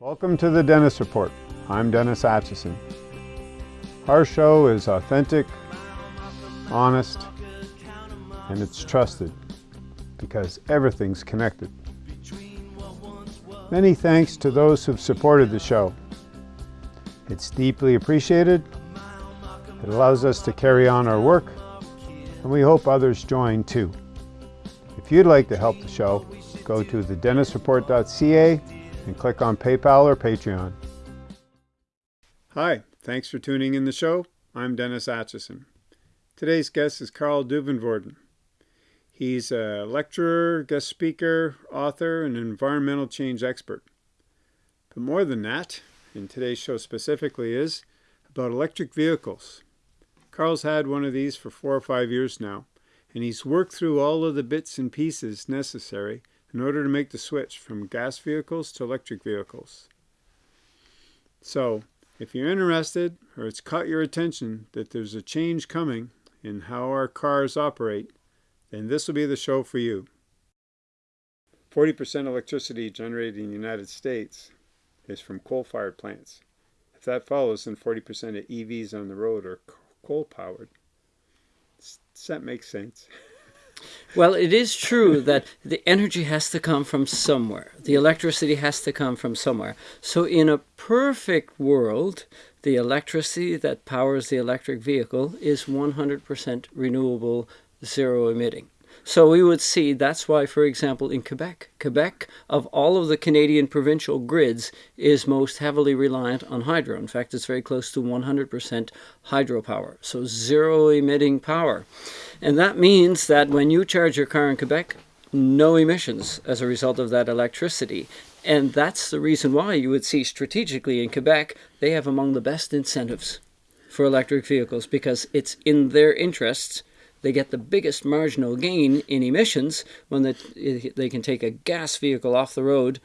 Welcome to the Dennis Report. I'm Dennis Atchison. Our show is authentic, honest, and it's trusted because everything's connected. Many thanks to those who've supported the show. It's deeply appreciated. It allows us to carry on our work, and we hope others join too. If you'd like to help the show, go to thedennisreport.ca and click on PayPal or Patreon. Hi, thanks for tuning in the show. I'm Dennis Atchison. Today's guest is Karl Duivenvoorden. He's a lecturer, guest speaker, author, and environmental change expert. But more than that, in today's show specifically, is about electric vehicles. Karl's had one of these for four or five years now, and he's worked through all of the bits and pieces necessary in order to make the switch from gas vehicles to electric vehicles. So, if you're interested or it's caught your attention that there's a change coming in how our cars operate, then this will be the show for you. 40% electricity generated in the United States is from coal-fired plants. If that follows, then 40% of EVs on the road are coal-powered. Does that make sense? Well, it is true that the energy has to come from somewhere. The electricity has to come from somewhere. So in a perfect world, the electricity that powers the electric vehicle is 100% renewable, zero emitting. So we would see that's why, for example, in Quebec, Quebec, of all of the Canadian provincial grids, is most heavily reliant on hydro. In fact, it's very close to 100% hydropower, so zero emitting power. And that means that when you charge your car in Quebec, no emissions as a result of that electricity. And that's the reason why you would see strategically in Quebec, they have among the best incentives for electric vehicles because it's in their interests they get the biggest marginal gain in emissions when they, they can take a gas vehicle off the road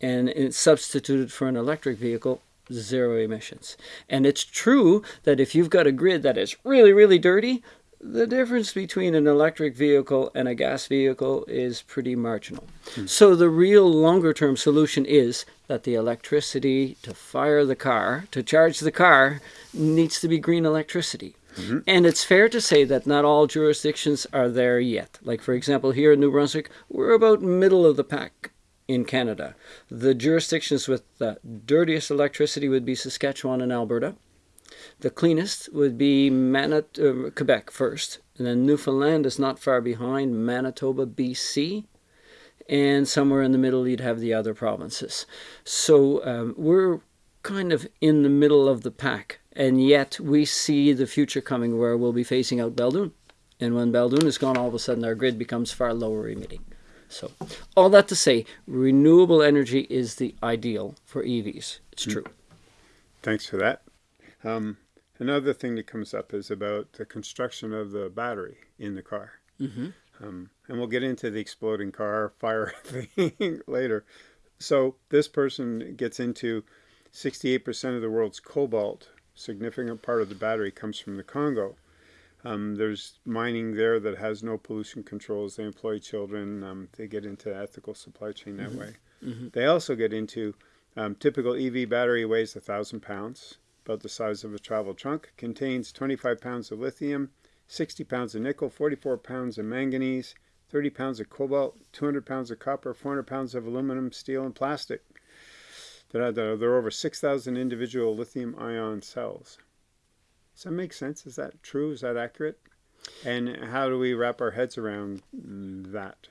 and it's substituted for an electric vehicle zero emissions. And it's true that if you've got a grid that is really, really dirty, the difference between an electric vehicle and a gas vehicle is pretty marginal. Hmm. So the real longer term solution is that the electricity to fire the car, to charge the car, needs to be green electricity. Mm -hmm. And it's fair to say that not all jurisdictions are there yet. Like, for example, here in New Brunswick, we're about middle of the pack in Canada. The jurisdictions with the dirtiest electricity would be Saskatchewan and Alberta. The cleanest would be Manit uh, Quebec first, and then Newfoundland is not far behind, Manitoba, BC, and somewhere in the middle you'd have the other provinces. So um, we're kind of in the middle of the pack and yet we see the future coming where we'll be phasing out Belledune. And when Belledune is gone, all of a sudden our grid becomes far lower emitting. So all that to say, renewable energy is the ideal for EVs. It's true. Thanks for that. Um, another thing that comes up is about the construction of the battery in the car. Mm -hmm. um, and we'll get into the exploding car fire thing later. So this person gets into 68% of the world's cobalt significant part of the battery comes from the Congo. Um, there's mining there that has no pollution controls. They employ children. Um, they get into ethical supply chain that mm -hmm. way. Mm -hmm. They also get into um, typical EV battery weighs a thousand pounds, about the size of a travel trunk, contains 25 pounds of lithium, 60 pounds of nickel, 44 pounds of manganese, 30 pounds of cobalt, 200 pounds of copper, 400 pounds of aluminum, steel, and plastic. There are, there are over 6,000 individual lithium ion cells. Does that make sense? Is that true? Is that accurate? And how do we wrap our heads around that?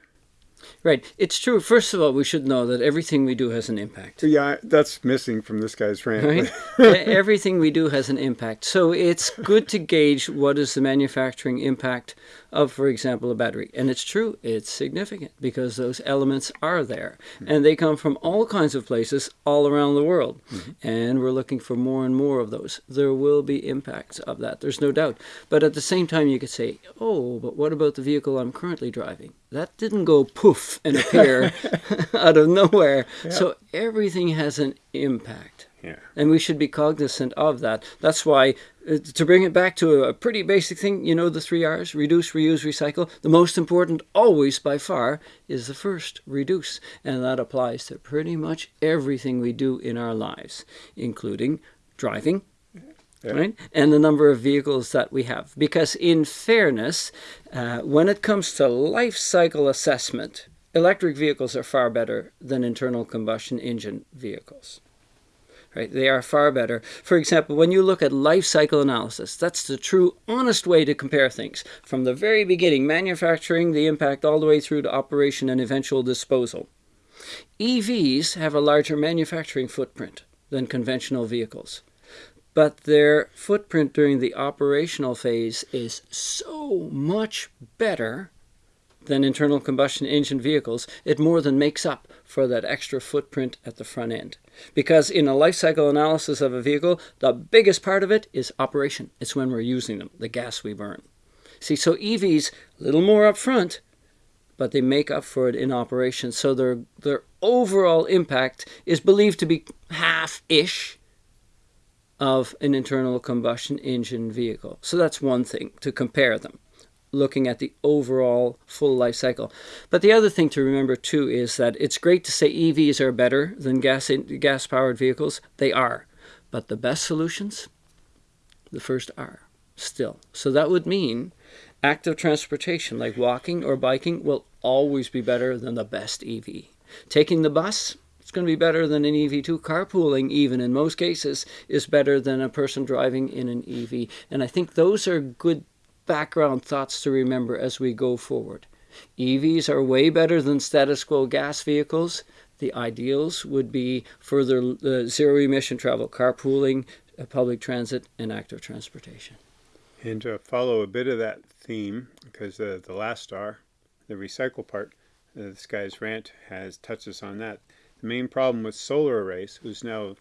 Right. It's true. First of all, we should know that everything we do has an impact. Yeah, that's missing from this guy's rant. Right? everything we do has an impact. So it's good to gauge what is the manufacturing impact of, for example, a battery. And it's true, it's significant because those elements are there. Mm -hmm. And they come from all kinds of places all around the world. Mm -hmm. And we're looking for more and more of those. There will be impacts of that, there's no doubt. But at the same time, you could say, oh, but what about the vehicle I'm currently driving? That didn't go poof and appear out of nowhere. Yeah. So everything has an impact. Yeah. And we should be cognizant of that. That's why, to bring it back to a pretty basic thing, you know, the three R's reduce, reuse, recycle. The most important, always by far, is the first reduce. And that applies to pretty much everything we do in our lives, including driving. Yeah. Right? And the number of vehicles that we have. Because, in fairness, uh, when it comes to life cycle assessment, electric vehicles are far better than internal combustion engine vehicles right? They are far better. For example, when you look at life cycle analysis, that's the true, honest way to compare things from the very beginning, manufacturing, the impact, all the way through to operation and eventual disposal. EVs have a larger manufacturing footprint than conventional vehicles, but their footprint during the operational phase is so much better than internal combustion engine vehicles, it more than makes up for that extra footprint at the front end. Because in a life cycle analysis of a vehicle, the biggest part of it is operation. It's when we're using them, the gas we burn. See, so EVs, a little more up front, but they make up for it in operation. So their, their overall impact is believed to be half ish of an internal combustion engine vehicle. So that's one thing to compare them looking at the overall full life cycle. But the other thing to remember too is that it's great to say EVs are better than gas gas powered vehicles. They are. But the best solutions, the first are still. So that would mean active transportation like walking or biking will always be better than the best EV. Taking the bus, it's going to be better than an EV2. Carpooling, even in most cases, is better than a person driving in an EV. And I think those are good background thoughts to remember as we go forward. EVs are way better than status quo gas vehicles. The ideals would be further uh, zero emission travel, carpooling, uh, public transit, and active transportation. And to follow a bit of that theme, because uh, the last star, the recycle part, uh, this guy's rant has touches on that. The main problem with solar arrays, who's now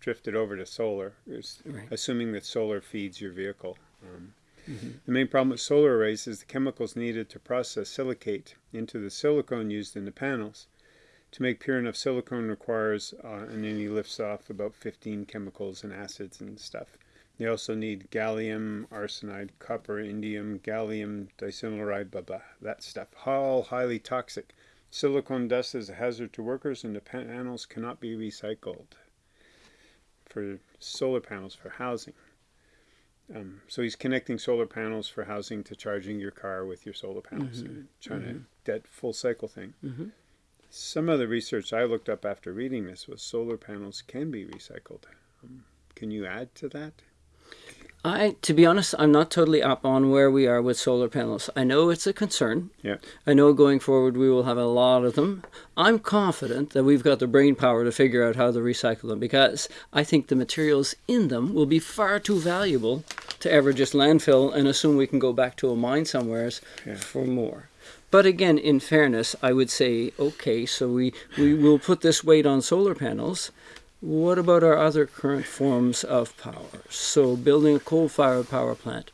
drifted over to solar, is Right. assuming that solar feeds your vehicle. Um, The main problem with solar arrays is the chemicals needed to process silicate into the silicone used in the panels. To make pure enough silicone requires, uh, and then he lifts off about 15 chemicals and acids and stuff. They also need gallium, arsenide, copper, indium, gallium, diselenide, blah blah, that stuff. All highly toxic. Silicone dust is a hazard to workers, and the panels cannot be recycled for solar panels for housing. Um, so he's connecting solar panels for housing to charging your car with your solar panels, and trying to that full cycle thing. Mhm. Some of the research I looked up after reading this was solar panels can be recycled. Um, can you add to that? I, to be honest, I'm not totally up on where we are with solar panels. I know it's a concern. Yeah. I know going forward we will have a lot of them. I'm confident that we've got the brain power to figure out how to recycle them because I think the materials in them will be far too valuable to ever just landfill and assume we can go back to a mine somewheres Yeah. for more. But again, in fairness, I would say, okay, so we, we will put this weight on solar panels. What about our other current forms of power? So, building a coal fired power plant,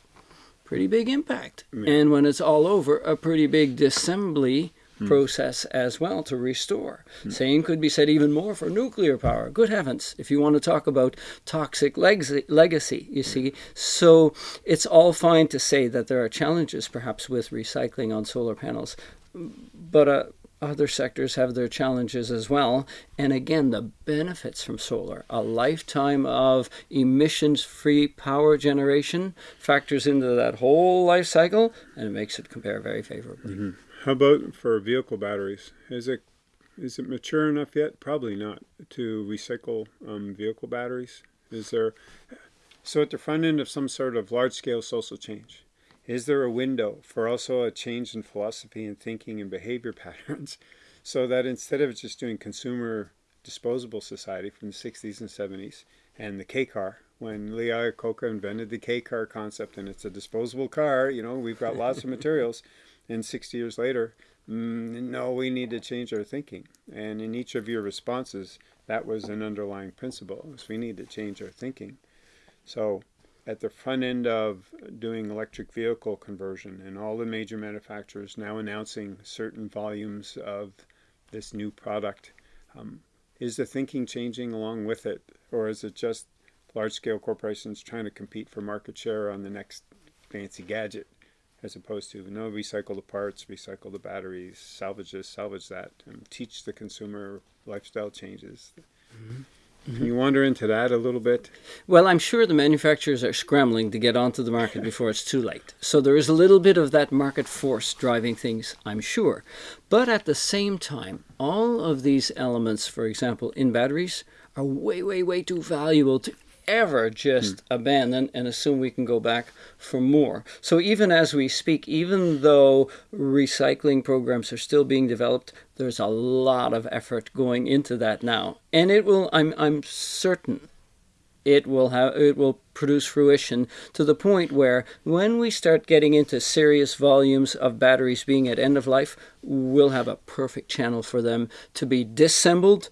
pretty big impact. And when it's all over, a pretty big disassembly process as well to restore. Same could be said even more for nuclear power. Good heavens, if you want to talk about toxic legacy, legacy you see. So, it's all fine to say that there are challenges perhaps with recycling on solar panels. But uh, other sectors have their challenges as well. And again, the benefits from solar, a lifetime of emissions free power generation, factors into that whole life cycle and it makes it compare very favorably. How about for vehicle batteries? Is it is it mature enough yet? Probably not to recycle um, vehicle batteries. Is there so at the front end of some sort of large scale social change? Is there a window for also a change in philosophy and thinking and behavior patterns, so that instead of just doing consumer disposable society from the 60s and 70s and the K car, when Lee Iacocca invented the K car concept and it's a disposable car, you know, we've got lots of materials and 60 years later, mm, no, we need to change our thinking. And in each of your responses, that was an underlying principle. Was we need to change our thinking. So, at the front end of doing electric vehicle conversion, and all the major manufacturers now announcing certain volumes of this new product, um, is the thinking changing along with it or is it just large scale corporations trying to compete for market share on the next fancy gadget? As opposed to no, recycle the parts, recycle the batteries, salvage this, salvage that, and teach the consumer lifestyle changes. Can you wander into that a little bit? Well, I'm sure the manufacturers are scrambling to get onto the market before it's too late. So there is a little bit of that market force driving things, I'm sure. But at the same time, all of these elements, for example, in batteries, are way, way, way too valuable to ever just hmm. abandon and assume we can go back for more. So even as we speak, even though recycling programs are still being developed, there's a lot of effort going into that now. And it will I'm I'm certain it will have it will produce fruition to the point where when we start getting into serious volumes of batteries being at end of life, we'll have a perfect channel for them to be disassembled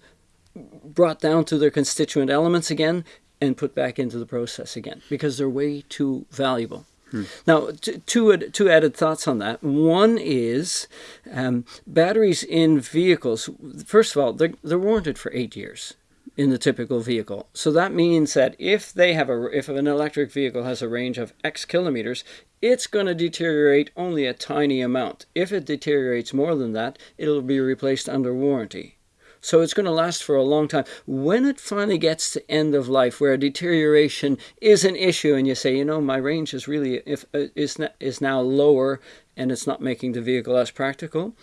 brought down to their constituent elements again and put back into the process again because they're way too valuable. Hmm. Now, two, two added thoughts on that. One is um, batteries in vehicles. First of all, they're, they're warranted for eight years in the typical vehicle. So that means that if they have a if an electric vehicle has a range of X kilometers, it's going to deteriorate only a tiny amount. If it deteriorates more than that, it'll be replaced under warranty. So it's going to last for a long time. When it finally gets to end of life, where deterioration is an issue, and you say, you know, my range is really if uh, is is now lower, and it's not making the vehicle as practical.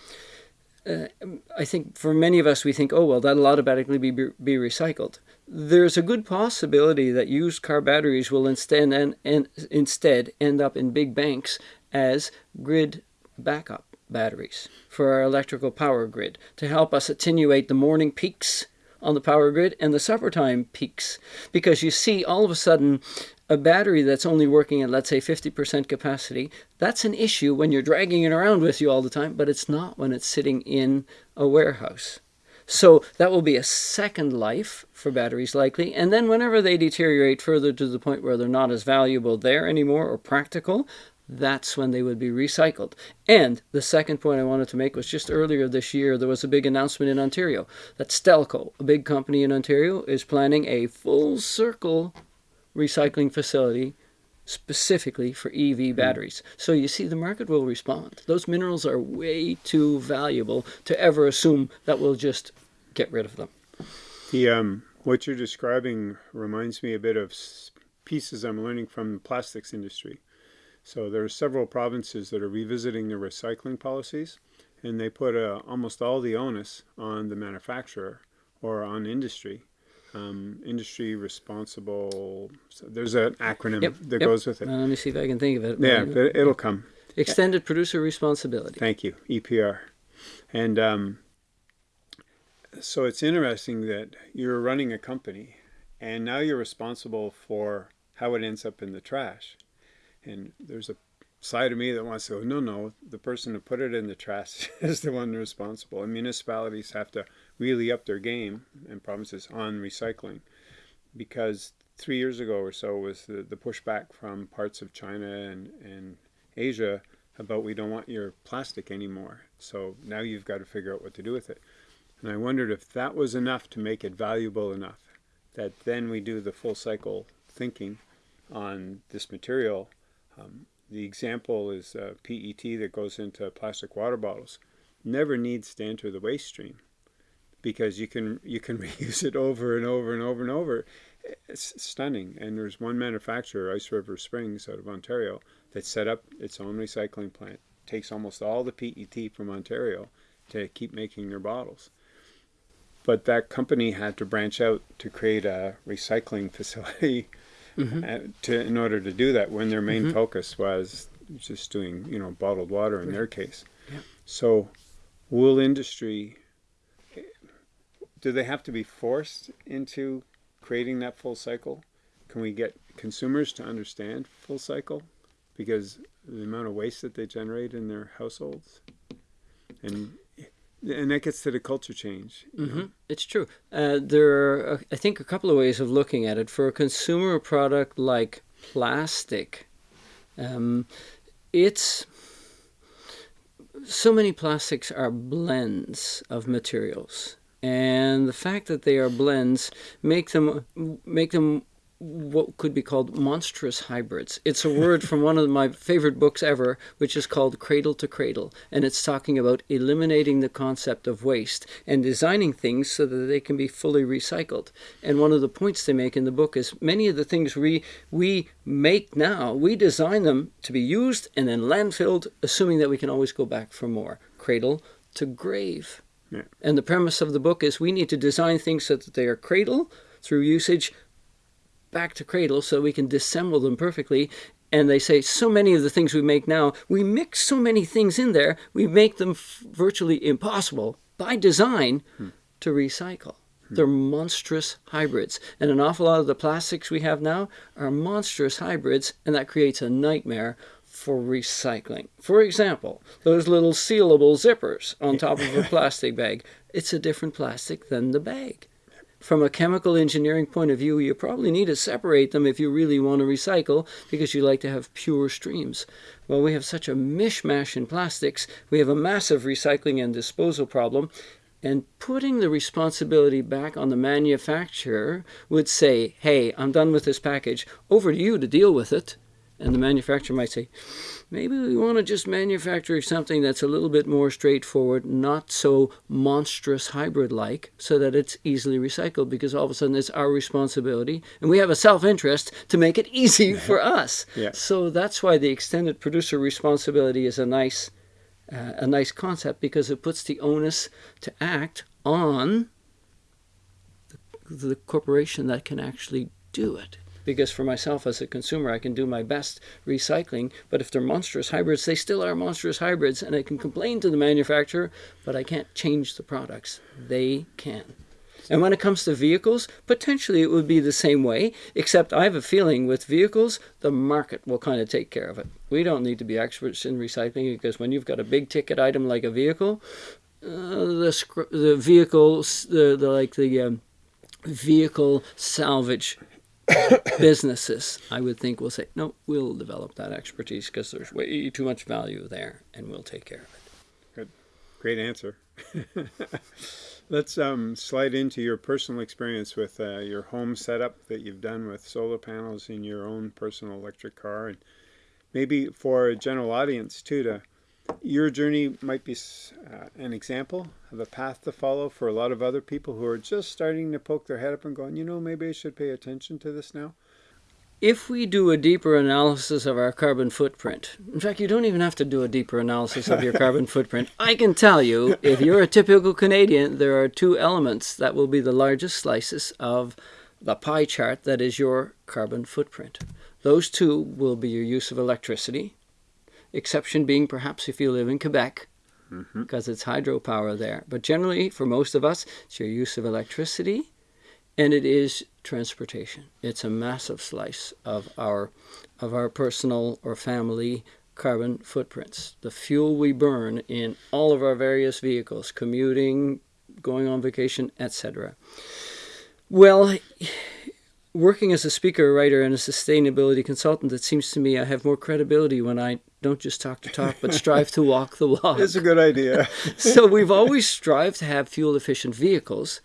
Uh, I think for many of us, we think, oh well, that'll automatically be be recycled. There's a good possibility that used car batteries will instead and, and instead end up in big banks as grid backup batteries for our electrical power grid to help us attenuate the morning peaks on the power grid and the supper time peaks. Because you see, all of a sudden, a battery that's only working at, let's say, 50% capacity, that's an issue when you're dragging it around with you all the time, but it's not when it's sitting in a warehouse. So that will be a second life for batteries likely. And then whenever they deteriorate further to the point where they're not as valuable there anymore or practical, that's when they would be recycled. And the second point I wanted to make was just earlier this year, there was a big announcement in Ontario that Stelco, a big company in Ontario, is planning a full circle recycling facility specifically for EV hmm. batteries. So you see, the market will respond. Those minerals are way too valuable to ever assume that we'll just get rid of them. The um, what you're describing reminds me a bit of pieces I'm learning from the plastics industry. So there are several provinces that are revisiting their recycling policies, and they put uh, almost all the onus on the manufacturer or on industry. Um, industry responsible. So there's an acronym yep, that yep. goes with it. let me see if I can think of it. Yeah, but it'll come. Extended producer responsibility. Thank you, EPR. And um, so it's interesting that you're running a company, and now you're responsible for how it ends up in the trash. And there's a side of me that wants to go, no, no, the person who put it in the trash is the one responsible. And municipalities have to really up their game and promises on recycling because three years ago or so was the, the pushback from parts of China and, and Asia about we don't want your plastic anymore. So now you've got to figure out what to do with it. And I wondered if that was enough to make it valuable enough that then we do the full cycle thinking on this material um, the example is uh, PET that goes into plastic water bottles. Never needs to enter the waste stream because you can you can reuse it over and over and over and over. It's stunning. And there's one manufacturer, Ice River Springs out of Ontario, that set up its own recycling plant. Takes almost all the PET from Ontario to keep making their bottles. But that company had to branch out to create a recycling facility mm-hmm. to in order to do that when their main mm-hmm. focus was just doing you know bottled water in their case. Yeah. So, wool industry. Do they have to be forced into creating that full cycle? Can we get consumers to understand full cycle? Because the amount of waste that they generate in their households, and and that gets to the culture change. Mm-hmm. It's true. Uh, there are, uh, I think, a couple of ways of looking at it. For a consumer product like plastic, um, it's so many plastics are blends of materials. and the fact that they are blends make them make them what could be called monstrous hybrids. It's a word from one of my favorite books ever, which is called Cradle to Cradle, and it's talking about eliminating the concept of waste and designing things so that they can be fully recycled. And one of the points they make in the book is many of the things we we make now, we design them to be used and then landfilled, assuming that we can always go back for more. Cradle to grave. Yeah. And the premise of the book is we need to design things so that they are cradle through usage back to cradle so we can disassemble them perfectly. And they say so many of the things we make now, we mix so many things in there, we make them virtually impossible by design hmm. to recycle. Hmm. They're monstrous hybrids. And an awful lot of the plastics we have now are monstrous hybrids, and that creates a nightmare for recycling. For example, those little sealable zippers on top of a plastic bag. It's a different plastic than the bag from a chemical engineering point of view, you probably need to separate them if you really want to recycle because you like to have pure streams. Well, we have such a mishmash in plastics, we have a massive recycling and disposal problem. And putting the responsibility back on the manufacturer would say, hey, I'm done with this package, over to you to deal with it. And the manufacturer might say, maybe we want to just manufacture something that's a little bit more straightforward, not so monstrous hybrid like, so that it's easily recycled because all of a sudden it's our responsibility and we have a self interest to make it easy for us. Yeah. So that's why the extended producer responsibility is a nice. Uh, a nice concept because it puts the onus to act on the, the corporation that can actually do it because for myself as a consumer, I can do my best recycling. But if they're monstrous hybrids, they still are monstrous hybrids, and I can complain to the manufacturer, but I can't change the products. They can. And when it comes to vehicles, potentially it would be the same way, except I have a feeling with vehicles, the market will kind of take care of it. We don't need to be experts in recycling because when you've got a big ticket item like a vehicle, uh, the the vehicles, the, the like the um, vehicle salvage businesses, I would think, will say, no, we'll develop that expertise because there's way too much value there and we'll take care of it. Good. Great answer. Let's um, slide into your personal experience with uh, your home setup that you've done with solar panels in your own personal electric car. And maybe for a general audience, too, to your journey might be uh, an example of a path to follow for a lot of other people who are just starting to poke their head up and going, you know, maybe I should pay attention to this now. If we do a deeper analysis of our carbon footprint, in fact, you don't even have to do a deeper analysis of your carbon footprint. I can tell you, if you're a typical Canadian, there are two elements that will be the largest slices of the pie chart that is your carbon footprint. Those two will be your use of electricity, exception being perhaps if you live in Quebec, mm-hmm. because it's hydropower there. But generally, for most of us, it's your use of electricity and it is transportation. It's a massive slice of our, of our personal or family carbon footprints. The fuel we burn in all of our various vehicles, commuting, going on vacation, etc. Well, working as a speaker, writer, and a sustainability consultant, it seems to me I have more credibility when I don't just talk to talk, but strive to walk the walk. It's a good idea. so we've always strived to have fuel efficient vehicles,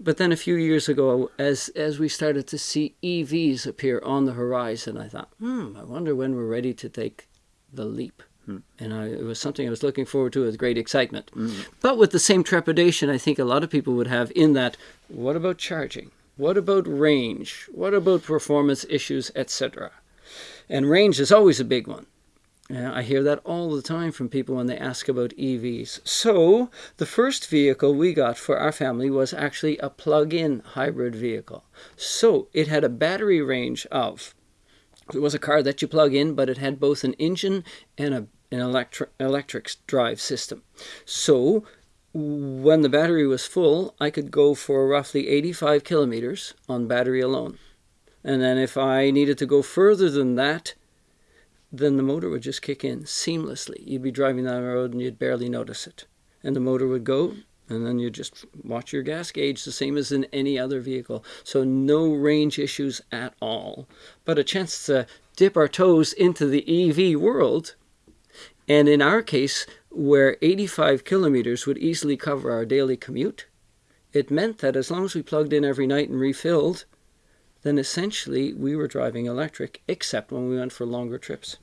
but then a few years ago, as as we started to see EVs appear on the horizon, I thought, hmm, I wonder when we're ready to take the leap. Hmm. And I, it was something I was looking forward to with great excitement. Mm. But with the same trepidation, I think a lot of people would have in that, what about charging? What about range? What about performance issues, etc.? And range is always a big one. I hear that all the time from people when they ask about EVs. So, the first vehicle we got for our family was actually a plug in hybrid vehicle. So, it had a battery range of, it was a car that you plug in, but it had both an engine and a, an electric drive system. So, when the battery was full, I could go for roughly 85 kilometers on battery alone. And then if I needed to go further than that, then the motor would just kick in seamlessly. You'd be driving down the road and you'd barely notice it. And the motor would go, and then you'd just watch your gas gauge the same as in any other vehicle. So no range issues at all. But a chance to dip our toes into the EV world. And in our case, where 85 kilometers would easily cover our daily commute, it meant that as long as we plugged in every night and refilled, then essentially we were driving electric, except when we went for longer trips.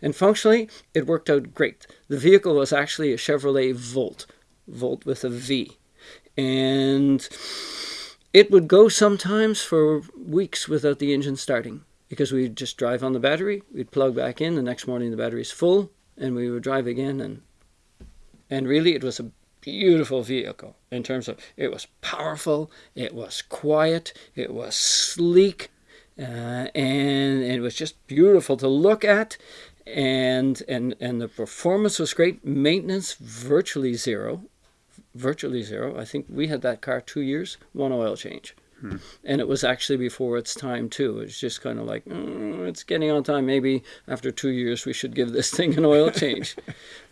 And functionally, it worked out great. The vehicle was actually a Chevrolet Volt, Volt with a V. And it would go sometimes for weeks without the engine starting because we'd just drive on the battery, we'd plug back in, the next morning the battery's full, and we would drive again and and really it was a beautiful vehicle in terms of it was powerful, it was quiet, it was sleek, uh, and it was just beautiful to look at. And, and and the performance was great. Maintenance virtually zero, virtually zero. I think we had that car two years, one oil change. And it was actually before its time too. It's just kind of like, mm, it's getting on time. Maybe after two years we should give this thing an oil change.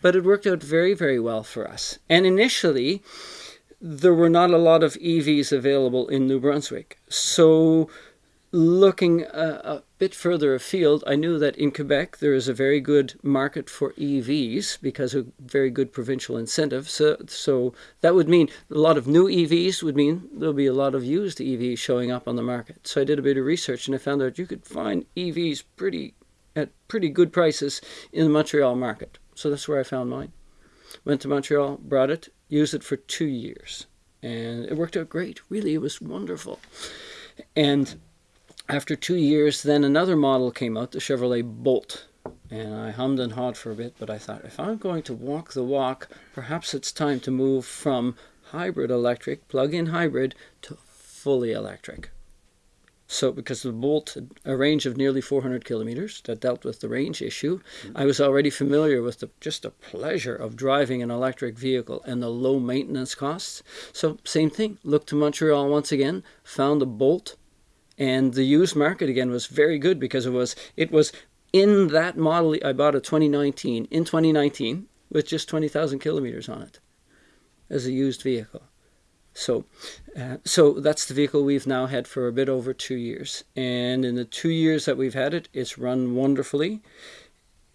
but it worked out very, very well for us. And initially, there were not a lot of EVs available in New Brunswick. So looking a, a, bit further afield, I knew that in Quebec there is a very good market for EVs because of very good provincial incentives. So, so that would mean a lot of new EVs would mean there'll be a lot of used EVs showing up on the market. So I did a bit of research and I found out you could find EVs pretty at pretty good prices in the Montreal market. So that's where I found mine. Went to Montreal, brought it, used it for two years, and it worked out great. Really, it was wonderful. And after two years, then another model came out, the Chevrolet Bolt. And I hummed and hawed for a bit, but I thought if I'm going to walk the walk, perhaps it's time to move from hybrid electric, plug in hybrid, to fully electric. So, because the Bolt had a range of nearly 400 kilometers that dealt with the range issue, mm-hmm. I was already familiar with the, just the pleasure of driving an electric vehicle and the low maintenance costs. So, same thing, looked to Montreal once again, found a Bolt and the used market again was very good because it was it was in that model I bought a 2019 in 2019 with just 20,000 kilometers on it as a used vehicle. So, uh, so that's the vehicle we've now had for a bit over two years, and in the two years that we've had it, it's run wonderfully.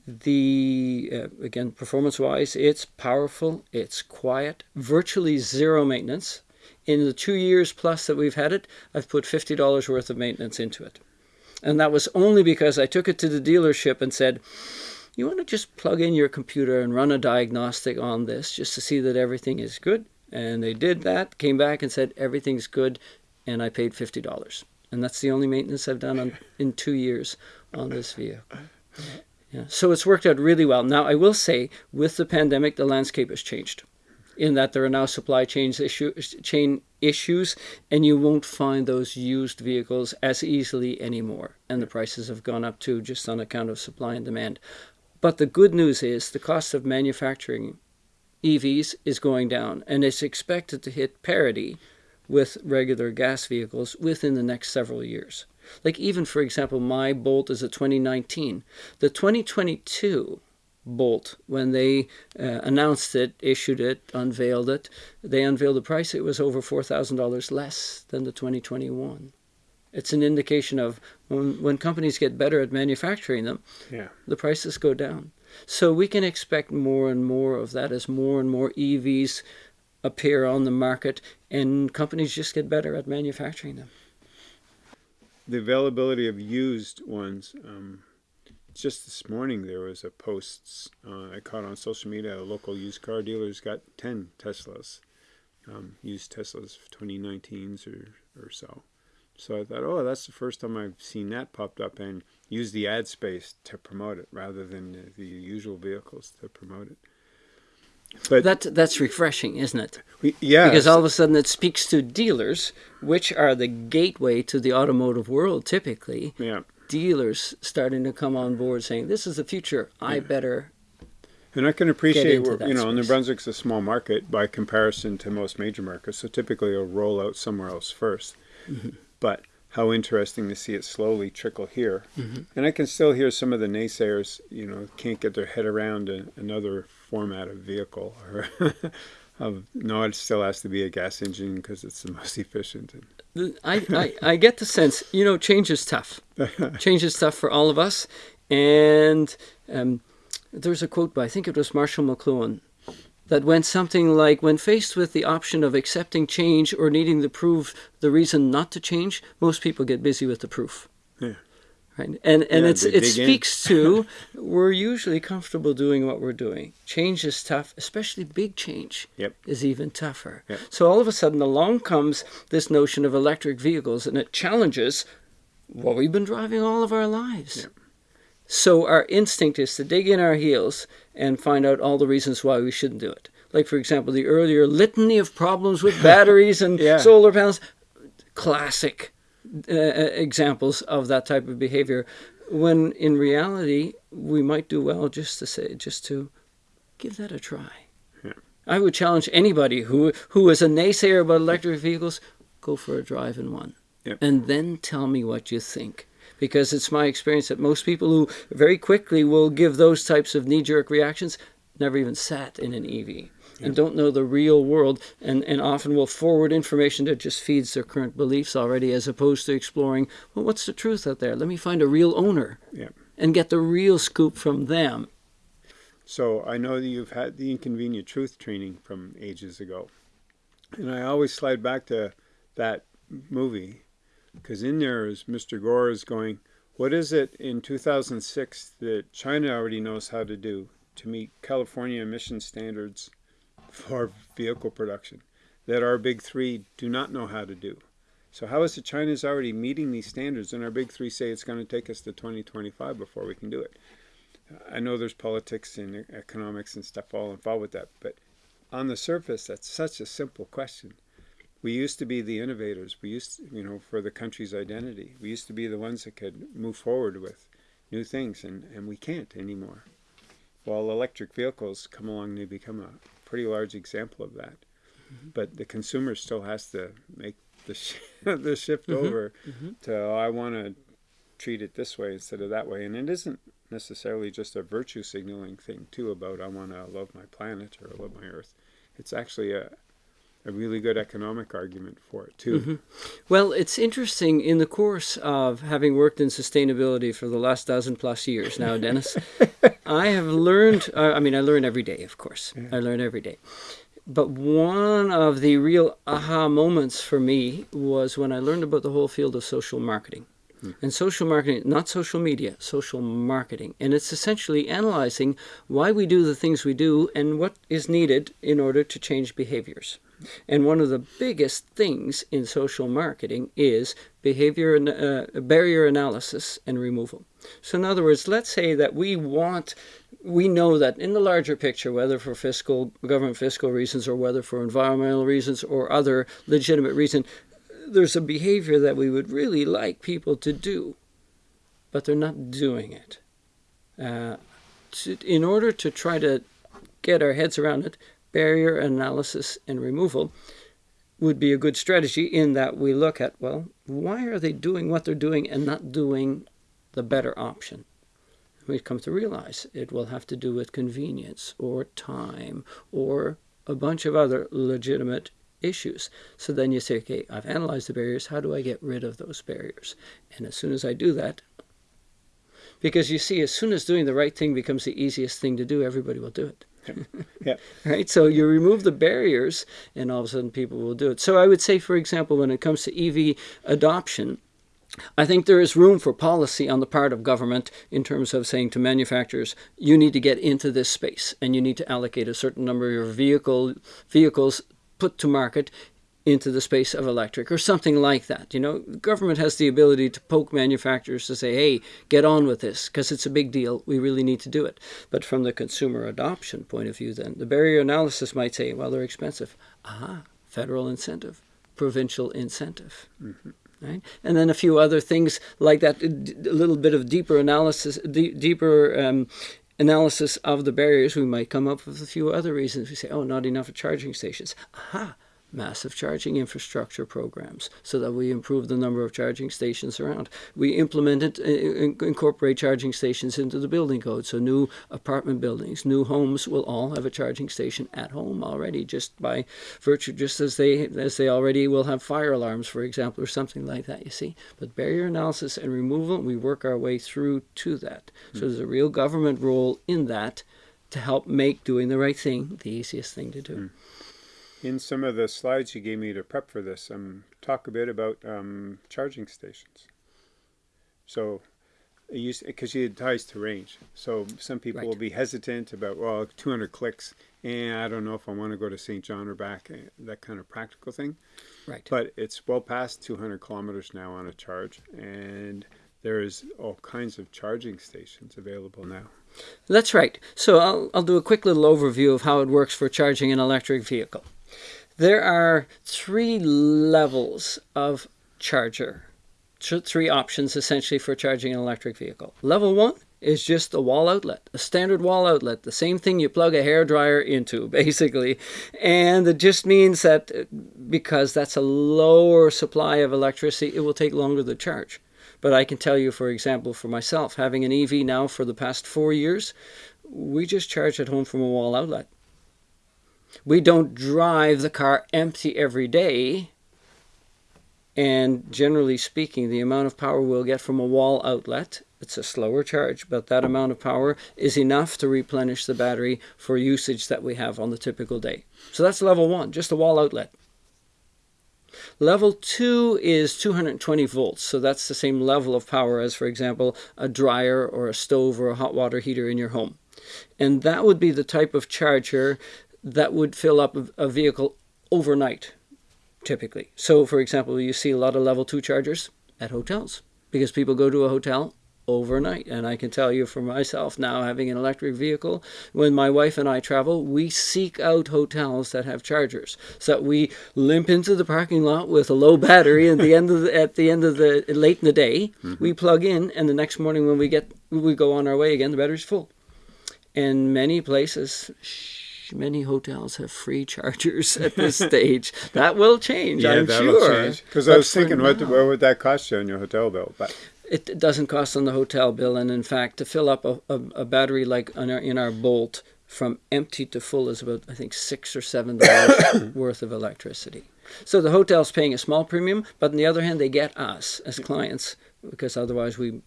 The uh, again, performance-wise, it's powerful, it's quiet, virtually zero maintenance in the two years plus that we've had it, I've put $50 worth of maintenance into it. And that was only because I took it to the dealership and said, you want to just plug in your computer and run a diagnostic on this just to see that everything is good? And they did that, came back and said, everything's good, and I paid $50. And that's the only maintenance I've done on, in two years on this vehicle. Yeah. So it's worked out really well. Now, I will say, with the pandemic, the landscape has changed in that there are now supply chains issue, chain issues and you won't find those used vehicles as easily anymore. And the prices have gone up too just on account of supply and demand. But the good news is the cost of manufacturing EVs is going down and it's expected to hit parity with regular gas vehicles within the next several years. Like even for example my bolt is a 2019 the 2022 Bolt. When they uh, announced it, issued it, unveiled it, they unveiled the price. It was over $4,000 less than the 2021. It's an indication of when, when companies get better at manufacturing them, yeah. the prices go down. So we can expect more and more of that as more and more EVs appear on the market and companies just get better at manufacturing them. The availability of used ones. Um just this morning there was a post uh, I caught on social media. A local used car dealer's got ten Teslas, um, used Teslas, 2019s or or so. So I thought, oh, that's the first time I've seen that popped up and use the ad space to promote it rather than the, the usual vehicles to promote it. But that that's refreshing, isn't it? Yeah, because all of a sudden it speaks to dealers, which are the gateway to the automotive world, typically. Yeah dealers starting to come on board saying, "This is the future. I better." And I can appreciate, you know, New Brunswick's a small market by comparison to most major markets, so typically it'll roll out somewhere else 1st mm-hmm. But how interesting to see it slowly trickle here. Mm-hmm. And I can still hear some of the naysayers, you know, can't get their head around a, another format of vehicle or of no, it still has to be a gas engine because it's the most efficient. I, I, I get the sense, you know, change is tough. change is tough for all of us. And um, there's a quote by, I think it was Marshall McLuhan, that when something like when faced with the option of accepting change or needing to prove the reason not to change, most people get busy with the proof. Yeah. Right. And and Yeah, it's it speaks to we're usually comfortable doing what we're doing. Change is tough, especially big change Yep. is even tougher. Yep. So all of a sudden along comes this notion of electric vehicles and it challenges what we've been driving all of our lives. Yep. So our instinct is to dig in our heels and find out all the reasons why we shouldn't do it. Like for example, the earlier litany of problems with batteries and Yeah. solar panels, classic uh, examples of that type of behavior. When in reality, we might do well just to say, just to give that a try. Yeah. I would challenge anybody who who is a naysayer about electric vehicles, go for a drive in one, Yep. and then tell me what you think. Because it's my experience that most people who very quickly will give those types of knee-jerk reactions never even sat in an EV and don't know the real world and, and often will forward information that just feeds their current beliefs already as opposed to exploring, well, what's the truth out there? Let me find a real owner Yeah. and get the real scoop from them. So I know that you've had the inconvenient truth training from ages ago. And I always slide back to that movie because in there is Mr. Gore is going, what is it in 2006 that China already knows how to do to meet California emission standards for vehicle production that our big three do not know how to do? So how is it China's already meeting these standards and our big three say it's going to take us to 2025 before we can do it? I know there's politics and economics and stuff all involved with that, but on the surface, that's such a simple question. We used to be the innovators. We used, to, you know, for the country's identity. We used to be the ones that could move forward with new things, and, and we can't anymore. While electric vehicles come along, they become a pretty large example of that. Mm-hmm. But the consumer still has to make the, sh- the shift mm-hmm. over mm-hmm. to, oh, I want to treat it this way instead of that way. And it isn't necessarily just a virtue signaling thing too about I want to love my planet or love my earth. It's actually a a really good economic argument for it too. Well, it's interesting in the course of having worked in sustainability for the last dozen plus years now, Dennis, I have learned, uh, I mean, I learn every day, of course. I learn every day. But one of the real aha moments for me was when I learned about the whole field of social marketing. And social marketing, not social media, social marketing. And it's essentially analyzing why we do the things we do and what is needed in order to change behaviors. And one of the biggest things in social marketing is behavior and uh, barrier analysis and removal. So, in other words, let's say that we want, we know that in the larger picture, whether for fiscal, government fiscal reasons or whether for environmental reasons or other legitimate reason, there's a behavior that we would really like people to do, but they're not doing it. Uh, to, in order to try to get our heads around it, barrier analysis and removal would be a good strategy in that we look at, well, why are they doing what they're doing and not doing the better option? We come to realize it will have to do with convenience or time or a bunch of other legitimate issues. So then you say, okay, I've analyzed the barriers. How do I get rid of those barriers? And as soon as I do that, because you see, as soon as doing the right thing becomes the easiest thing to do, everybody will do it. Yeah. Right? So you remove the barriers, and all of a sudden people will do it. So I would say, for example, when it comes to EV adoption, I think there is room for policy on the part of government in terms of saying to manufacturers, you need to get into this space and you need to allocate a certain number of your vehicle vehicles put to market into the space of electric or something like that. You know, government has the ability to poke manufacturers to say, hey, get on with this because it's a big deal. We really need to do it. But from the consumer adoption point of view, then the barrier analysis might say, well, they're expensive. Aha, federal incentive, provincial incentive. Right? And then a few other things like that, a little bit of deeper analysis, deeper um, analysis of the barriers. We might come up with a few other reasons. We say, oh, not enough charging stations. Aha, massive charging infrastructure programs so that we improve the number of charging stations around. We implemented, uh, in- incorporate charging stations into the building code. So new apartment buildings, new homes will all have a charging station at home already, just by virtue, just as they as they already will have fire alarms, for example, or something like that. You see, but barrier analysis and removal, we work our way through to that. So there's a real government role in that to help make doing the right thing the easiest thing to do. Mm. In some of the slides you gave me to prep for this, um, talk a bit about um, charging stations. So, because you it ties to range. So some people right. will be hesitant about, well, 200 clicks, and I don't know if I want to go to St. John or back, eh, that kind of practical thing. Right. But it's well past 200 kilometers now on a charge, and there's all kinds of charging stations available now. That's right. So I'll, I'll do a quick little overview of how it works for charging an electric vehicle. There are three levels of charger, three options essentially for charging an electric vehicle. Level one is just a wall outlet, a standard wall outlet, the same thing you plug a hair dryer into, basically. And it just means that uh, because that's a lower supply of electricity, it will take longer to charge. But I can tell you, for example, for myself, having an EV now for the past four years, we just charge at home from a wall outlet. We don't drive the car empty every day. And generally speaking, the amount of power we'll get from a wall outlet, it's a slower charge, but that amount of power is enough to replenish the battery for usage that we have on the typical day. So that's level one, just a wall outlet. Level 2 is 220 volts, so that's the same level of power as, for example, a dryer or a stove or a hot water heater in your home. And that would be the type of charger that would fill up a vehicle overnight, typically. So, for example, you see a lot of level 2 chargers at hotels because people go to a hotel overnight. And I can tell you for myself now, having an electric vehicle, when my wife and I travel, we seek out hotels that have chargers. So that we limp into the parking lot with a low battery at the end of the, at the end of the late in the day. Mm-hmm. We plug in, and the next morning when we get we go on our way again, the battery's full. And many places. Many hotels have free chargers at this stage. That will change, yeah, I'm sure. Because I was thinking, what, what would that cost you on your hotel bill? But it doesn't cost on the hotel bill. And in fact, to fill up a, a, a battery like in our, in our Bolt from empty to full is about, I think, six or seven dollars worth of electricity. So the hotel's paying a small premium, but on the other hand, they get us as clients because otherwise we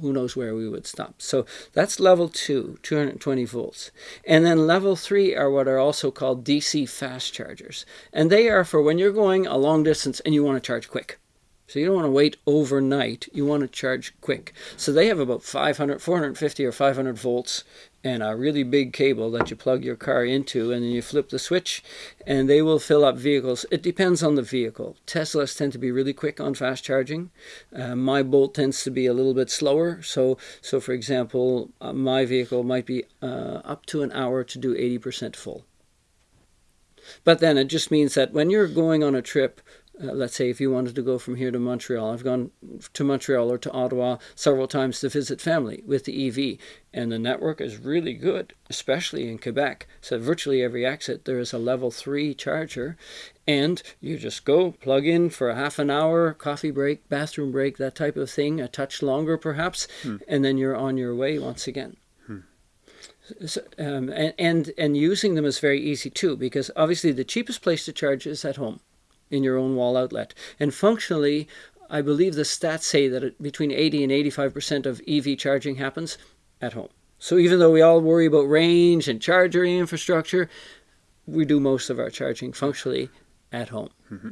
who knows where we would stop. So that's level two, 220 volts. And then level three are what are also called DC fast chargers. And they are for when you're going a long distance and you want to charge quick. So you don't want to wait overnight. You want to charge quick. So they have about 500, 450 or 500 volts and a really big cable that you plug your car into and then you flip the switch and they will fill up vehicles. It depends on the vehicle. Teslas tend to be really quick on fast charging. Uh, my Bolt tends to be a little bit slower. So, so for example, uh, my vehicle might be uh, up to an hour to do 80% full. But then it just means that when you're going on a trip uh, let's say if you wanted to go from here to Montreal, I've gone to Montreal or to Ottawa several times to visit family with the EV, and the network is really good, especially in Quebec. So virtually every exit there is a level three charger, and you just go plug in for a half an hour, coffee break, bathroom break, that type of thing, a touch longer perhaps, hmm. and then you're on your way once again. Hmm. So, um, and, and and using them is very easy too because obviously the cheapest place to charge is at home in your own wall outlet. And functionally, I believe the stats say that between 80 and 85% of EV charging happens at home. So even though we all worry about range and charger infrastructure, we do most of our charging functionally at home. Mm-hmm.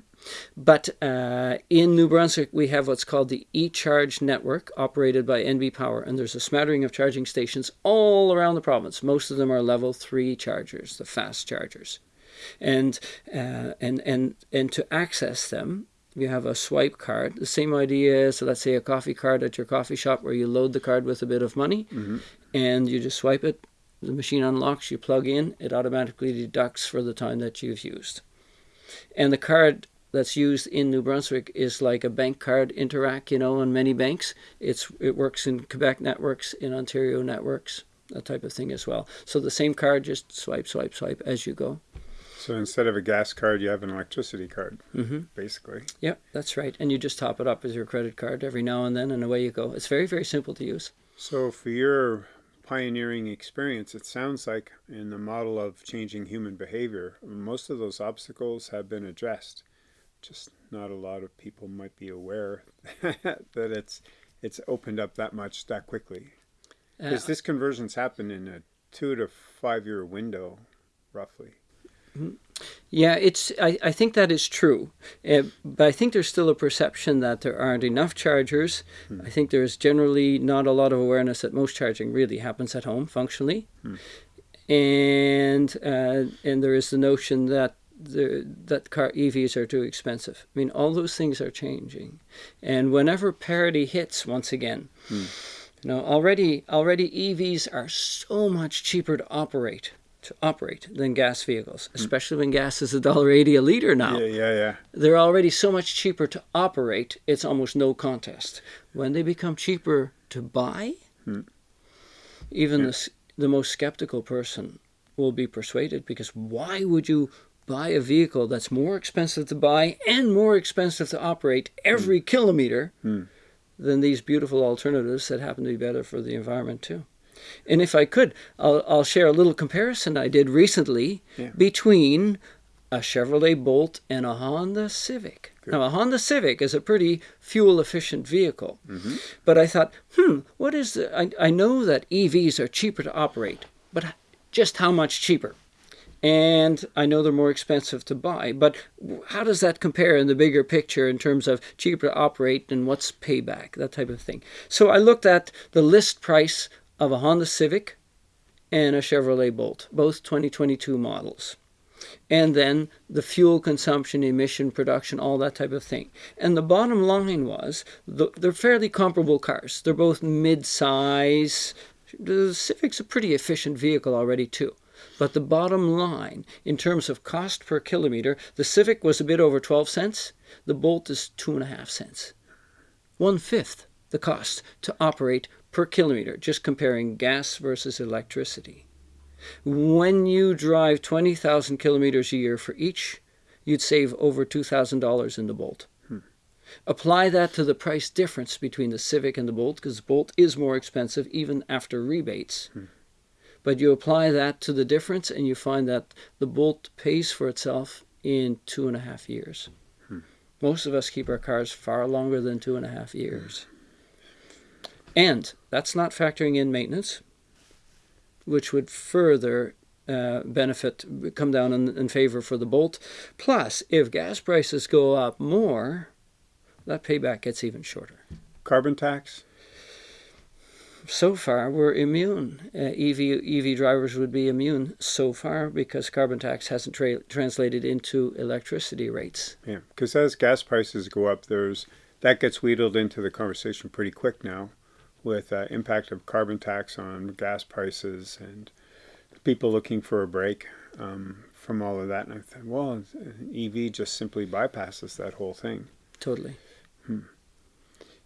But uh, in New Brunswick, we have what's called the eCharge network operated by NB Power, and there's a smattering of charging stations all around the province. Most of them are level three chargers, the fast chargers and uh, and and and to access them you have a swipe card the same idea so let's say a coffee card at your coffee shop where you load the card with a bit of money mm-hmm. and you just swipe it the machine unlocks you plug in it automatically deducts for the time that you've used and the card that's used in New Brunswick is like a bank card Interac, you know, on many banks. It's it works in Quebec networks, in Ontario networks, that type of thing as well. So the same card, just swipe, swipe, swipe as you go. So instead of a gas card, you have an electricity card, mm-hmm. basically. Yep, that's right. And you just top it up with your credit card every now and then, and away you go. It's very, very simple to use. So for your pioneering experience, it sounds like in the model of changing human behavior, most of those obstacles have been addressed. Just not a lot of people might be aware that it's it's opened up that much that quickly. Because uh, this conversion's happened in a two to five year window, roughly. Yeah, it's. I, I think that is true, uh, but I think there's still a perception that there aren't enough chargers. Hmm. I think there's generally not a lot of awareness that most charging really happens at home, functionally, hmm. and uh, and there is the notion that the, that car EVs are too expensive. I mean, all those things are changing, and whenever parity hits once again, hmm. you know, already already EVs are so much cheaper to operate to operate than gas vehicles, hmm. especially when gas is a dollar eighty a liter now. Yeah, yeah, yeah. They're already so much cheaper to operate; it's almost no contest. When they become cheaper to buy, hmm. even yeah. the the most skeptical person will be persuaded because why would you buy a vehicle that's more expensive to buy and more expensive to operate every hmm. kilometer hmm. than these beautiful alternatives that happen to be better for the environment too? And if I could, I'll, I'll share a little comparison I did recently yeah. between a Chevrolet Bolt and a Honda Civic. Good. Now, a Honda Civic is a pretty fuel efficient vehicle. Mm-hmm. But I thought, hmm, what is the. I, I know that EVs are cheaper to operate, but just how much cheaper? And I know they're more expensive to buy, but how does that compare in the bigger picture in terms of cheaper to operate and what's payback, that type of thing? So I looked at the list price of a Honda Civic and a Chevrolet Bolt, both 2022 models. And then the fuel consumption, emission, production, all that type of thing. And the bottom line was they're fairly comparable cars. They're both mid size. The Civic's a pretty efficient vehicle already, too. But the bottom line, in terms of cost per kilometer, the Civic was a bit over 12 cents. The Bolt is two and a half cents. One fifth the cost to operate per kilometer, just comparing gas versus electricity. When you drive 20,000 kilometers a year for each, you'd save over $2,000 in the Bolt. Hmm. Apply that to the price difference between the Civic and the Bolt, because the Bolt is more expensive even after rebates. Hmm. But you apply that to the difference, and you find that the Bolt pays for itself in two and a half years. Hmm. Most of us keep our cars far longer than two and a half years. And that's not factoring in maintenance, which would further uh, benefit come down in, in favor for the Bolt. Plus, if gas prices go up more, that payback gets even shorter. Carbon tax? So far, we're immune. Uh, EV EV drivers would be immune so far because carbon tax hasn't tra- translated into electricity rates. Yeah, because as gas prices go up, there's that gets wheedled into the conversation pretty quick now with uh, impact of carbon tax on gas prices and people looking for a break um, from all of that. And I thought, well, EV just simply bypasses that whole thing. Totally. Hmm.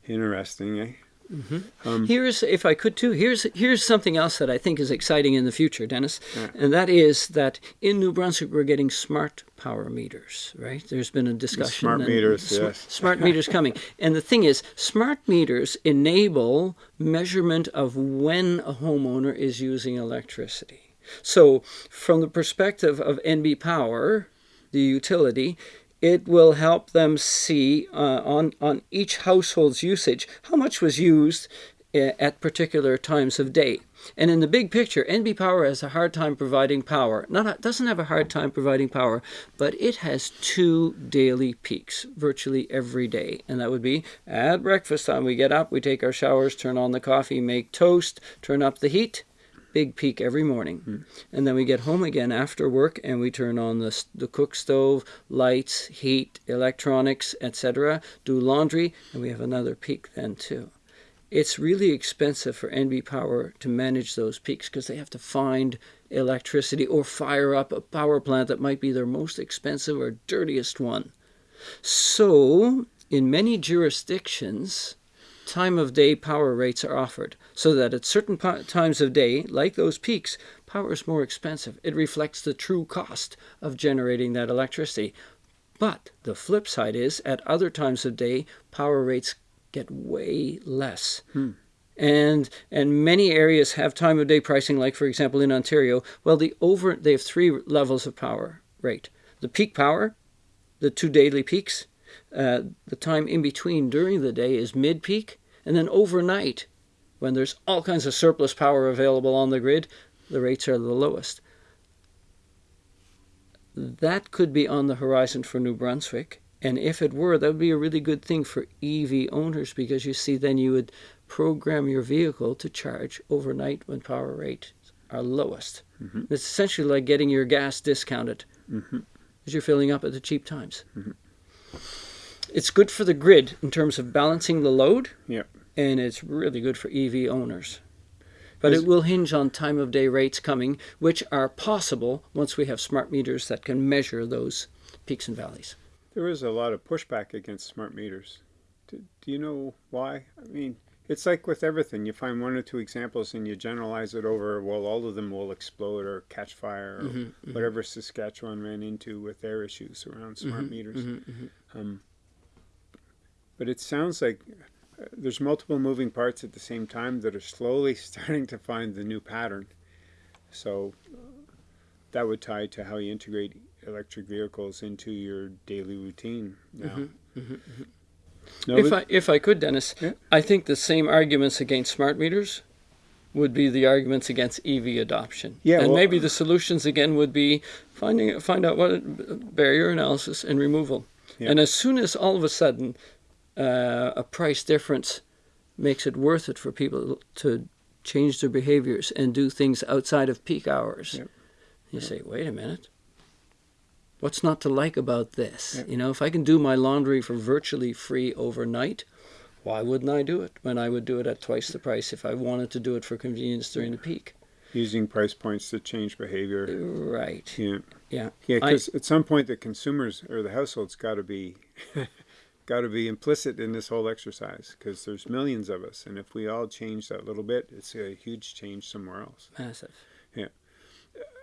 Interesting, eh? Mm-hmm. Um, here's, if I could too, here's here's something else that I think is exciting in the future, Dennis, yeah. and that is that in New Brunswick we're getting smart power meters. Right? There's been a discussion. Smart meters, sm- yes. Smart meters coming, and the thing is, smart meters enable measurement of when a homeowner is using electricity. So, from the perspective of NB Power, the utility, it will help them see uh, on, on each household's usage how much was used uh, at particular times of day. And in the big picture, NB Power has a hard time providing power. Not doesn't have a hard time providing power, but it has two daily peaks virtually every day, and that would be at breakfast time. We get up, we take our showers, turn on the coffee, make toast, turn up the heat, big peak every morning. Mm. And then we get home again after work and we turn on the, the cook stove, lights, heat, electronics, etc., do laundry, and we have another peak then too. It's really expensive for NB Power to manage those peaks because they have to find electricity or fire up a power plant that might be their most expensive or dirtiest one. So, in many jurisdictions, time of day power rates are offered so that at certain times of day, like those peaks, power is more expensive. It reflects the true cost of generating that electricity. But the flip side is, at other times of day, power rates get way less. Hmm. And and many areas have time of day pricing, like for example in Ontario. Well, the over they have three levels of power rate: the peak power, the two daily peaks, uh, the time in between during the day is mid peak, and then overnight, when there's all kinds of surplus power available on the grid, the rates are the lowest. That could be on the horizon for New Brunswick. And if it were, that would be a really good thing for EV owners because you see, then you would program your vehicle to charge overnight when power rates are lowest. Mm-hmm. It's essentially like getting your gas discounted mm-hmm. as you're filling up at the cheap times. Mm-hmm. It's good for the grid in terms of balancing the load. Yeah. And it's really good for EV owners. But it will hinge on time of day rates coming, which are possible once we have smart meters that can measure those peaks and valleys. There is a lot of pushback against smart meters. Do, do you know why? I mean, it's like with everything. You find one or two examples and you generalize it over, well, all of them will explode or catch fire or mm-hmm, mm-hmm. whatever Saskatchewan ran into with their issues around smart mm-hmm, meters. Mm-hmm, mm-hmm. Um, but it sounds like uh, there's multiple moving parts at the same time that are slowly starting to find the new pattern. So uh, that would tie to how you integrate electric vehicles into your daily routine now. Mm-hmm, mm-hmm, mm-hmm. No, if I if I could, Dennis, yeah. I think the same arguments against smart meters would be the arguments against EV adoption. Yeah, and well, maybe the solutions again would be finding find out what barrier analysis and removal. Yeah. And as soon as all of a sudden uh, a price difference makes it worth it for people to change their behaviors and do things outside of peak hours, yeah. you say, wait a minute what's not to like about this? Yeah. You know, if I can do my laundry for virtually free overnight, why wouldn't I do it when I would do it at twice the price if I wanted to do it for convenience during the peak? Using price points to change behavior. Right. Yeah. Yeah. Yeah, because at some point the consumers or the households got to be got to be implicit in this whole exercise because there's millions of us, and if we all change that little bit, it's a huge change somewhere else. Massive. Yeah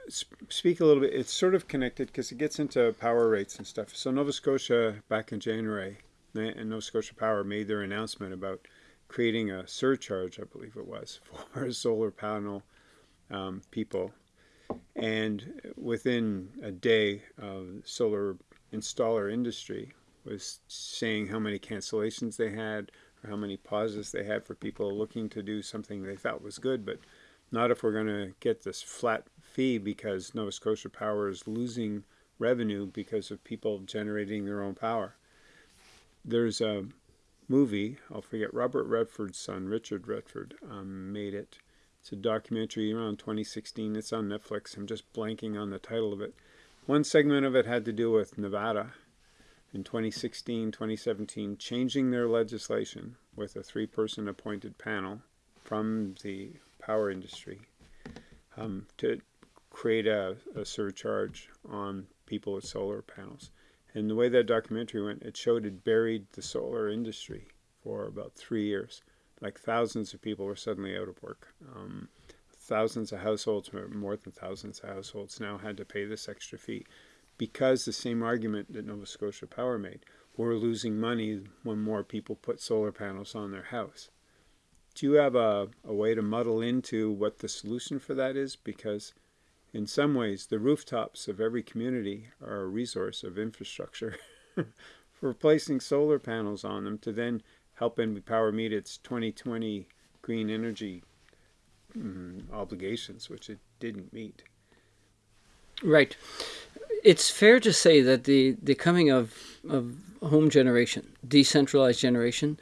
speak a little bit. It's sort of connected because it gets into power rates and stuff. So Nova Scotia back in January, and Nova Scotia Power made their announcement about creating a surcharge, I believe it was, for solar panel um, people. And within a day, uh, solar installer industry was saying how many cancellations they had or how many pauses they had for people looking to do something they thought was good, but not if we're going to get this flat fee because Nova Scotia Power is losing revenue because of people generating their own power. There's a movie, I'll forget, Robert Redford's son, Richard Redford, um, made it. It's a documentary around 2016. It's on Netflix. I'm just blanking on the title of it. One segment of it had to do with Nevada in 2016, 2017, changing their legislation with a three person appointed panel from the power industry um, to create a, a surcharge on people with solar panels. And the way that documentary went, it showed it buried the solar industry for about three years. Like thousands of people were suddenly out of work. Um, thousands of households, more than thousands of households, now had to pay this extra fee because the same argument that Nova Scotia Power made we're losing money when more people put solar panels on their house. Do you have a, a way to muddle into what the solution for that is? Because in some ways, the rooftops of every community are a resource of infrastructure for placing solar panels on them to then help Power meet its 2020 green energy mm, obligations, which it didn't meet. Right. It's fair to say that the, the coming of, of home generation, decentralized generation,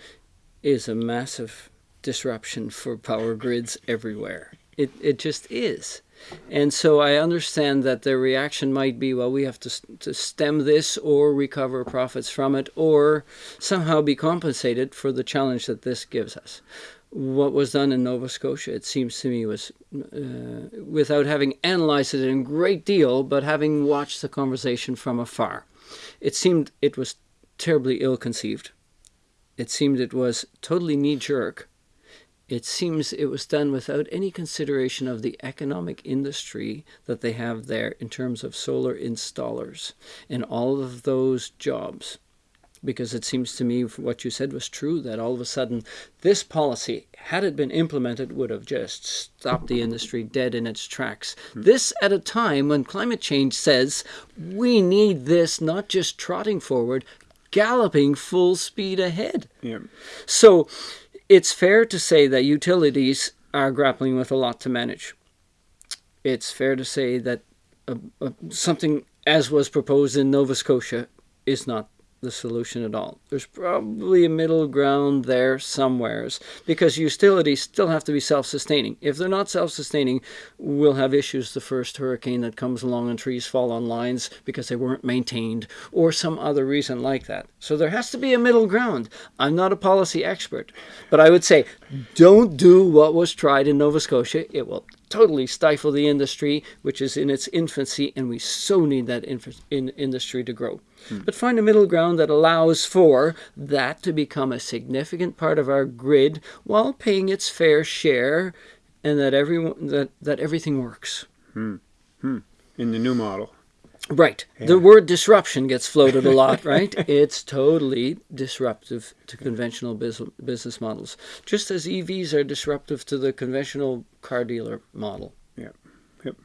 is a massive disruption for power grids everywhere. It, it just is. And so I understand that the reaction might be, well, we have to, to stem this or recover profits from it or somehow be compensated for the challenge that this gives us. What was done in Nova Scotia, it seems to me, was uh, without having analyzed it in great deal, but having watched the conversation from afar. It seemed it was terribly ill conceived. It seemed it was totally knee jerk it seems it was done without any consideration of the economic industry that they have there in terms of solar installers and all of those jobs. Because it seems to me what you said was true that all of a sudden this policy, had it been implemented, would have just stopped the industry dead in its tracks. Mm-hmm. This at a time when climate change says we need this not just trotting forward, galloping full speed ahead. Yeah. So it's fair to say that utilities are grappling with a lot to manage. it's fair to say that uh, uh, something as was proposed in Nova Scotia is not the solution at all. There's probably a middle ground there somewheres because utilities still have to be self-sustaining. If they're not self-sustaining, we'll have issues the first hurricane that comes along and trees fall on lines because they weren't maintained or some other reason like that. So there has to be a middle ground. I'm not a policy expert, but I would say don't do what was tried in Nova Scotia. It will totally stifle the industry, which is in its infancy, and we so need that in industry to grow. Hmm. But find a middle ground that allows for that to become a significant part of our grid while paying its fair share, and that everyone that that everything works. Hmm. Hmm. In the new model. Right. Yeah. The word disruption gets floated a lot, right? it's totally disruptive to conventional business models, just as EVs are disruptive to the conventional car dealer model. Yeah. Yep.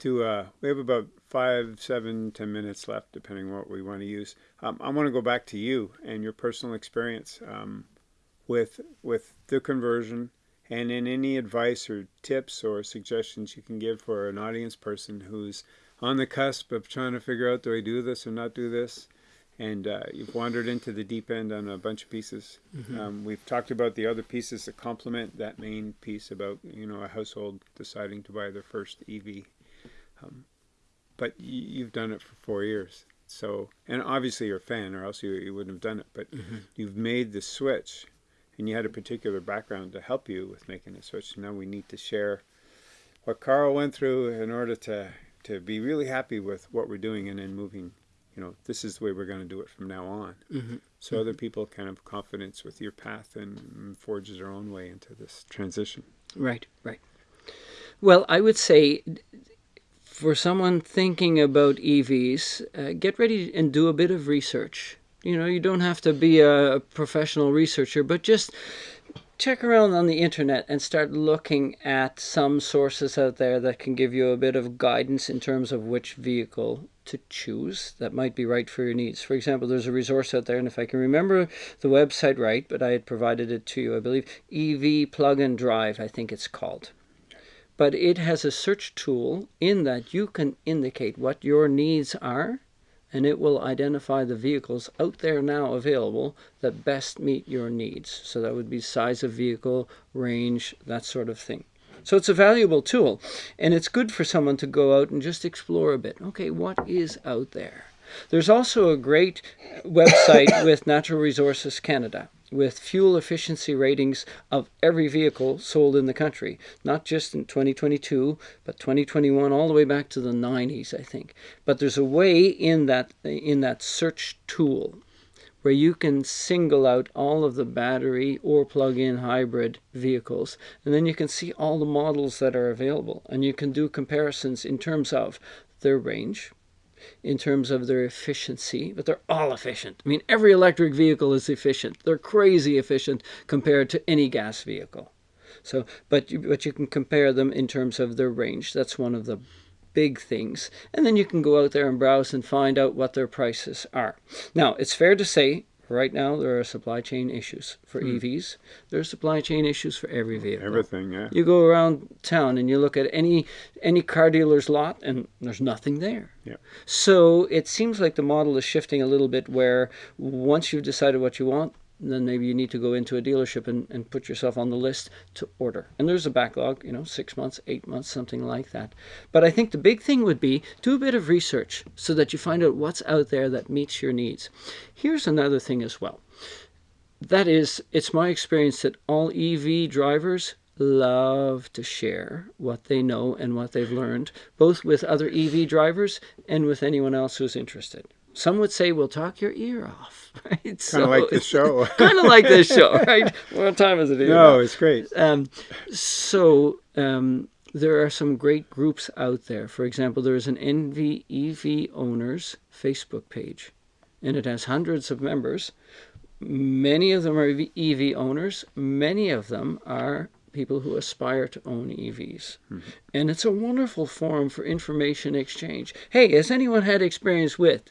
To uh, we have about five, seven, ten minutes left, depending on what we want to use. Um, I want to go back to you and your personal experience um, with with the conversion, and in any advice or tips or suggestions you can give for an audience person who's on the cusp of trying to figure out do I do this or not do this. And uh, you've wandered into the deep end on a bunch of pieces. Mm-hmm. Um, we've talked about the other pieces that complement that main piece about you know a household deciding to buy their first EV. Um, but you've done it for four years, so and obviously you're a fan, or else you, you wouldn't have done it. But mm-hmm. you've made the switch, and you had a particular background to help you with making the switch. Now we need to share what Karl went through in order to to be really happy with what we're doing and then moving you know this is the way we're going to do it from now on mm-hmm. so mm-hmm. other people can have confidence with your path and forge their own way into this transition right right well i would say for someone thinking about evs uh, get ready and do a bit of research you know you don't have to be a professional researcher but just check around on the internet and start looking at some sources out there that can give you a bit of guidance in terms of which vehicle to choose that might be right for your needs. For example, there's a resource out there, and if I can remember the website right, but I had provided it to you, I believe EV Plug and Drive, I think it's called. But it has a search tool in that you can indicate what your needs are and it will identify the vehicles out there now available that best meet your needs. So that would be size of vehicle, range, that sort of thing. So it's a valuable tool, and it's good for someone to go out and just explore a bit. Okay, what is out there? There's also a great website with Natural Resources Canada with fuel efficiency ratings of every vehicle sold in the country, not just in 2022, but 2021 all the way back to the 90s, I think. But there's a way in that in that search tool where you can single out all of the battery or plug-in hybrid vehicles and then you can see all the models that are available and you can do comparisons in terms of their range in terms of their efficiency, but they're all efficient. I mean, every electric vehicle is efficient. They're crazy efficient compared to any gas vehicle. So, but you, but you can compare them in terms of their range. That's one of the big things. And then you can go out there and browse and find out what their prices are. Now, it's fair to say Right now, there are supply chain issues for hmm. EVs. There are supply chain issues for every vehicle. Everything, yeah. You go around town and you look at any any car dealer's lot, and there's nothing there. Yeah. So it seems like the model is shifting a little bit, where once you've decided what you want, then maybe you need to go into a dealership and, and put yourself on the list to order. And there's a backlog, you know, six months, eight months, something like that. But I think the big thing would be do a bit of research so that you find out what's out there that meets your needs. Here's another thing as well. That is, it's my experience that all EV drivers love to share what they know and what they've learned, both with other EV drivers and with anyone else who's interested. Some would say we'll talk your ear off, right? Kind so, of like this show. kind of like this show, right? What time is it? Here no, it's great. Um, so um, there are some great groups out there. For example, there is an NB EV Owners Facebook page, and it has hundreds of members. Many of them are EV owners. Many of them are people who aspire to own EVs. Mm-hmm. And it's a wonderful forum for information exchange. Hey, has anyone had experience with?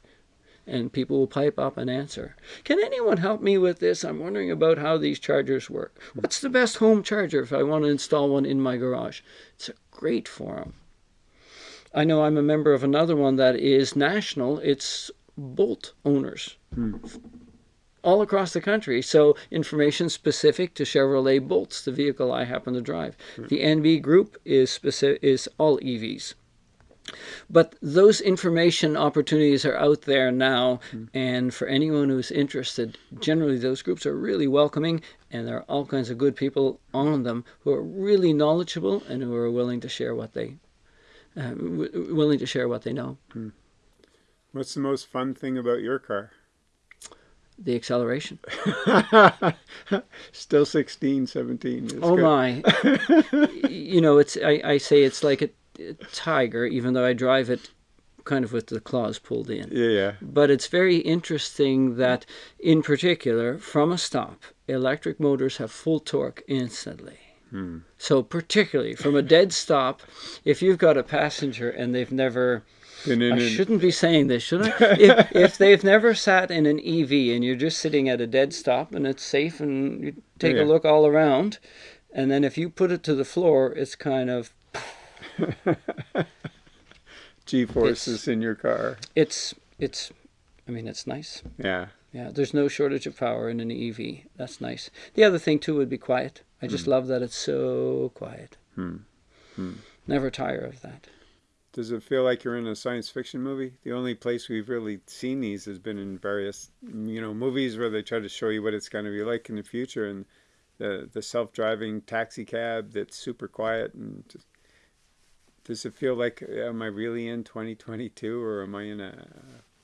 And people will pipe up and answer. Can anyone help me with this? I'm wondering about how these chargers work. What's the best home charger if I want to install one in my garage? It's a great forum. I know I'm a member of another one that is national. It's Bolt owners. Hmm. All across the country. So, information specific to Chevrolet Bolts, the vehicle I happen to drive. Hmm. The NB group is specific, is all EVs. But those information opportunities are out there now, and for anyone who's interested, generally those groups are really welcoming, and there are all kinds of good people on them who are really knowledgeable and who are willing to share what they uh, w- willing to share what they know. What's the most fun thing about your car? The acceleration. Still 16, 17. It's oh good. my! you know, it's I, I say it's like a tiger, even though I drive it kind of with the claws pulled in. Yeah, yeah. But it's very interesting that, in particular, from a stop, electric motors have full torque instantly. Hmm. So, particularly from a dead stop, if you've got a passenger and they've never, And then I shouldn't be saying this, should I? if, if they've never sat in an EV and you're just sitting at a dead stop and it's safe and you take Yeah. a look all around, and then if you put it to the floor, it's kind of G-forces in your car. it's it's, I mean, it's nice. Yeah. Yeah, there's no shortage of power in an EV. That's nice. The other thing too would be quiet. I just love that it's so quiet. Hmm. Hmm. Never tire of that. Does it feel like you're in a science fiction movie? The only place we've really seen these has been in various, you know, movies where they try to show you what it's going to be like in the future, and the the self-driving taxi cab that's super quiet. And just, does it feel like uh, am I really in 2022 or am I in a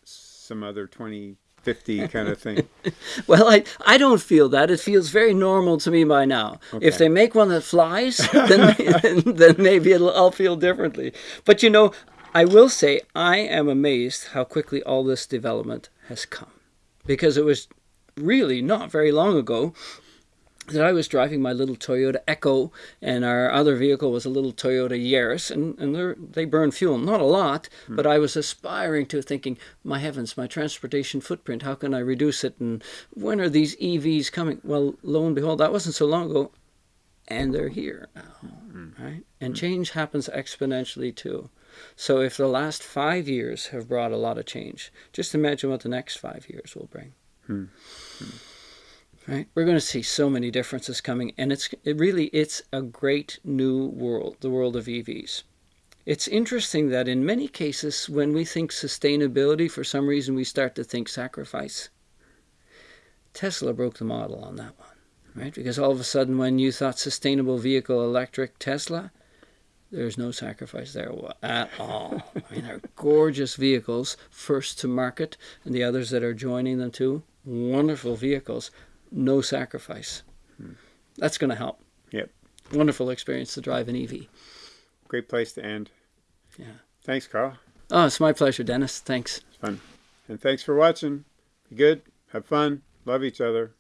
some other 2050 kind of thing? Well, I I don't feel that. It feels very normal to me by now. If they make one that flies, then then maybe it'll, I'll feel differently. But you know, I will say I am amazed how quickly all this development has come, because it was really not very long ago that I was driving my little Toyota Echo, and our other vehicle was a little Toyota Yaris, and, and they're- burn fuel, not a lot, hmm. but I was aspiring to thinking, my heavens, my transportation footprint, how can I reduce it, and when are these EVs coming? Well, lo and behold, that wasn't so long ago, and they're here now, hmm. right? And hmm. change happens exponentially too. So if the last five years have brought a lot of change, just imagine what the next five years will bring right. We're going to see so many differences coming and it's it really it's a great new world the world of evs it's interesting that in many cases when we think sustainability for some reason we start to think sacrifice. Tesla broke the model on that one right? Because all of a sudden when you thought sustainable vehicle electric tesla there's no sacrifice there at all. I mean, they're gorgeous vehicles, first to market, and the others that are joining them too, wonderful vehicles, no sacrifice. That's going to help. Yep. Wonderful experience to drive an EV. Great place to end. Yeah. Thanks, Karl. Oh, it's my pleasure, Dennis. Thanks. It's fun. And thanks for watching. Be good. Have fun. Love each other.